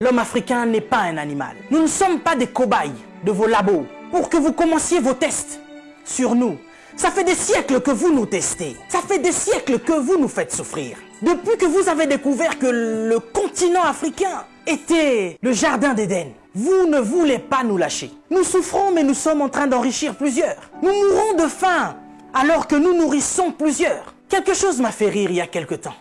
L'homme africain n'est pas un animal. Nous ne sommes pas des cobayes de vos labos pour que vous commenciez vos tests sur nous. Ça fait des siècles que vous nous testez. Ça fait des siècles que vous nous faites souffrir. Depuis que vous avez découvert que le continent africain était le jardin d'Éden, vous ne voulez pas nous lâcher. Nous souffrons, mais nous sommes en train d'enrichir plusieurs. Nous mourons de faim, alors que nous nourrissons plusieurs. Quelque chose m'a fait rire il y a quelque temps.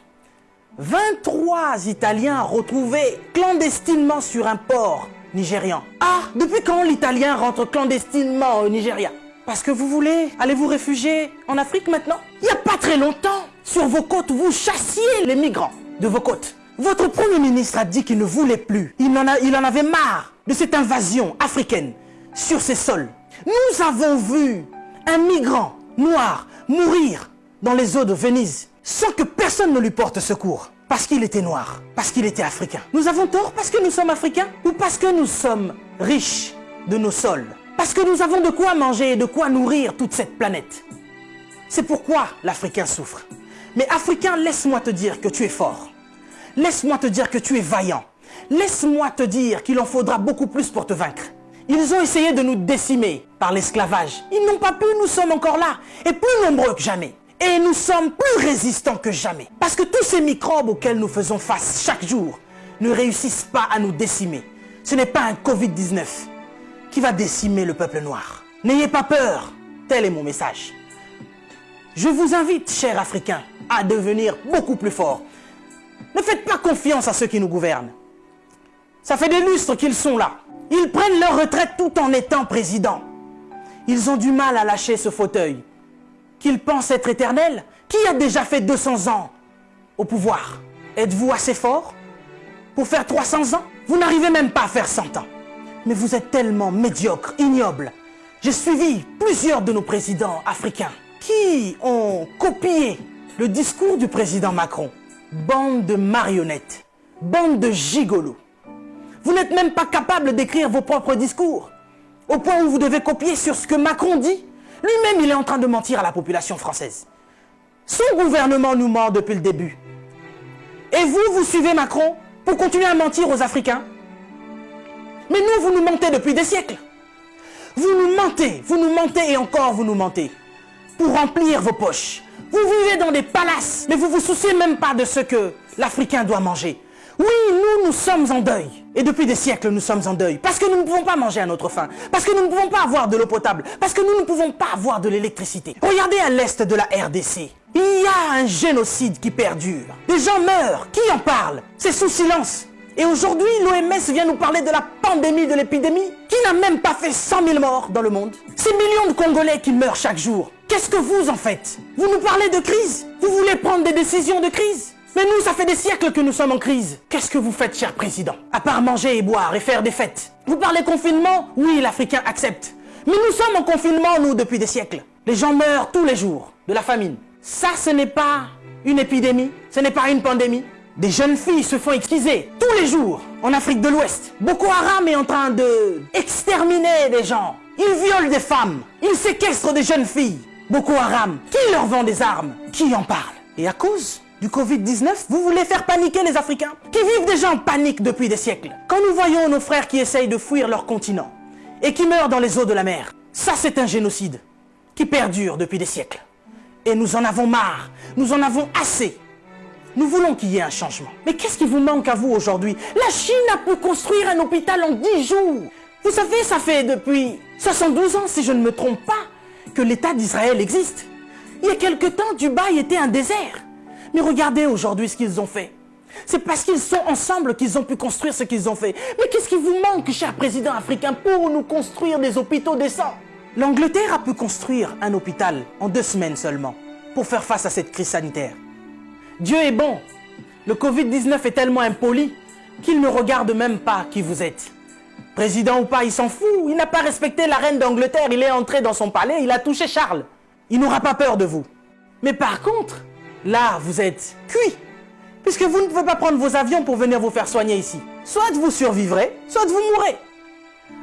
23 Italiens retrouvés clandestinement sur un port nigérian. Ah, depuis quand l'Italien rentre clandestinement au Nigeria? Parce que vous voulez aller vous réfugier en Afrique maintenant? Il n'y a pas très longtemps, sur vos côtes, vous chassiez les migrants de vos côtes. Votre Premier ministre a dit qu'il ne voulait plus. Il en, il en avait marre de cette invasion africaine sur ses sols. Nous avons vu un migrant noir mourir dans les eaux de Venise sans que personne ne lui porte secours. Parce qu'il était noir, parce qu'il était africain. Nous avons tort parce que nous sommes africains ou parce que nous sommes riches de nos sols? Parce que nous avons de quoi manger et de quoi nourrir toute cette planète. C'est pourquoi l'Africain souffre. Mais Africain, laisse-moi te dire que tu es fort. Laisse-moi te dire que tu es vaillant. Laisse-moi te dire qu'il en faudra beaucoup plus pour te vaincre. Ils ont essayé de nous décimer par l'esclavage. Ils n'ont pas pu, nous sommes encore là, et plus nombreux que jamais. Et nous sommes plus résistants que jamais. Parce que tous ces microbes auxquels nous faisons face chaque jour ne réussissent pas à nous décimer. Ce n'est pas un Covid-19 qui va décimer le peuple noir. N'ayez pas peur, tel est mon message. Je vous invite, chers Africains, à devenir beaucoup plus forts. Ne faites pas confiance à ceux qui nous gouvernent. Ça fait des lustres qu'ils sont là. Ils prennent leur retraite tout en étant présidents. Ils ont du mal à lâcher ce fauteuil qu'ils pensent être éternels Qui a déjà fait 200 ans au pouvoir Êtes-vous assez fort pour faire 300 ans? Vous n'arrivez même pas à faire 100 ans. Mais vous êtes tellement médiocre, ignoble. J'ai suivi plusieurs de nos présidents africains qui ont copié le discours du président Macron. Bande de marionnettes, bande de gigolos. Vous n'êtes même pas capable d'écrire vos propres discours, au point où vous devez copier sur ce que Macron dit lui-même, il est en train de mentir à la population française. Son gouvernement nous ment depuis le début. Et vous, vous suivez Macron pour continuer à mentir aux Africains? Mais nous, vous nous mentez depuis des siècles. Vous nous mentez, vous nous mentez et encore vous nous mentez. Pour remplir vos poches. Vous vivez dans des palaces, mais vous vous souciez même pas de ce que l'Africain doit manger. Oui, nous, nous sommes en deuil. Et depuis des siècles, nous sommes en deuil. Parce que nous ne pouvons pas manger à notre faim. Parce que nous ne pouvons pas avoir de l'eau potable. Parce que nous ne pouvons pas avoir de l'électricité. Regardez à l'est de la RDC. Il y a un génocide qui perdure. Des gens meurent. Qui en parle? C'est sous silence. Et aujourd'hui, l'OMS vient nous parler de la pandémie de l'épidémie qui n'a même pas fait 100 000 morts dans le monde. Ces millions de Congolais qui meurent chaque jour. Qu'est-ce que vous en faites? Vous nous parlez de crise Vous voulez prendre des décisions de crise mais nous, ça fait des siècles que nous sommes en crise. Qu'est-ce que vous faites, cher président? À part manger et boire et faire des fêtes. Vous parlez confinement? Oui, l'Africain accepte. Mais nous sommes en confinement, nous, depuis des siècles. Les gens meurent tous les jours de la famine. Ça, ce n'est pas une épidémie, ce n'est pas une pandémie. Des jeunes filles se font exquiser tous les jours en Afrique de l'Ouest. Boko Haram est en train de exterminer des gens. Ils violent des femmes. Ils séquestrent des jeunes filles. Boko Haram, qui leur vend des armes? Qui en parle? Et à cause du Covid-19, vous voulez faire paniquer les Africains qui vivent déjà en panique depuis des siècles. Quand nous voyons nos frères qui essayent de fuir leur continent et qui meurent dans les eaux de la mer, ça c'est un génocide qui perdure depuis des siècles. Et nous en avons marre, nous en avons assez. Nous voulons qu'il y ait un changement. Mais qu'est-ce qui vous manque à vous aujourd'hui? La Chine a pu construire un hôpital en 10 jours. Vous savez, ça fait depuis 72 ans, si je ne me trompe pas, que l'État d'Israël existe. Il y a quelque temps, Dubaï était un désert. Mais regardez aujourd'hui ce qu'ils ont fait. C'est parce qu'ils sont ensemble qu'ils ont pu construire ce qu'ils ont fait. Mais qu'est-ce qui vous manque, cher président africain, pour nous construire des hôpitaux décents? L'Angleterre a pu construire un hôpital en deux semaines seulement pour faire face à cette crise sanitaire. Dieu est bon. Le Covid-19 est tellement impoli qu'il ne regarde même pas qui vous êtes. Président ou pas, il s'en fout. Il n'a pas respecté la reine d'Angleterre. Il est entré dans son palais, il a touché Charles. Il n'aura pas peur de vous. Mais par contre, là, vous êtes cuit. Puisque vous ne pouvez pas prendre vos avions pour venir vous faire soigner ici. Soit vous survivrez, soit vous mourrez.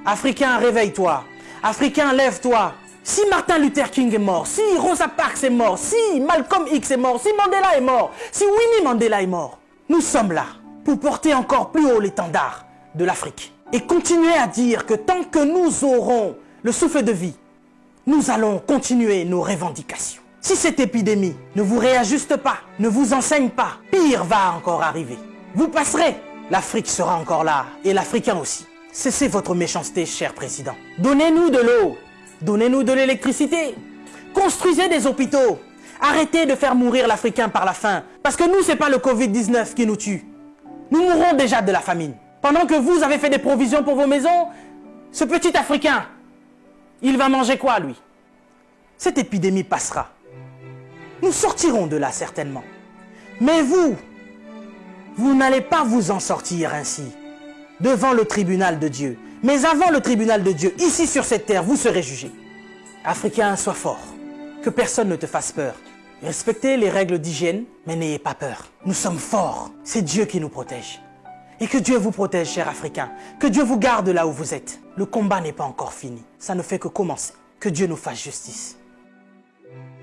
Africain, réveille-toi. Africain, lève-toi. Si Martin Luther King est mort, si Rosa Parks est mort, si Malcolm X est mort, si Mandela est mort, si Winnie Mandela est mort, nous sommes là pour porter encore plus haut l'étendard de l'Afrique. Et continuez à dire que tant que nous aurons le souffle de vie, nous allons continuer nos revendications. Si cette épidémie ne vous réajuste pas, ne vous enseigne pas, pire va encore arriver. Vous passerez, l'Afrique sera encore là, et l'Africain aussi. Cessez votre méchanceté, cher président. Donnez-nous de l'eau, donnez-nous de l'électricité, construisez des hôpitaux, arrêtez de faire mourir l'Africain par la faim, parce que nous, c'est pas le Covid-19 qui nous tue. Nous mourrons déjà de la famine. Pendant que vous avez fait des provisions pour vos maisons, ce petit Africain, il va manger quoi, lui? Cette épidémie passera. Nous sortirons de là certainement. Mais vous, vous n'allez pas vous en sortir ainsi, devant le tribunal de Dieu. Mais avant le tribunal de Dieu, ici sur cette terre, vous serez jugés. Africain, sois fort. Que personne ne te fasse peur. Respectez les règles d'hygiène, mais n'ayez pas peur. Nous sommes forts. C'est Dieu qui nous protège. Et que Dieu vous protège, cher Africain. Que Dieu vous garde là où vous êtes. Le combat n'est pas encore fini. Ça ne fait que commencer. Que Dieu nous fasse justice.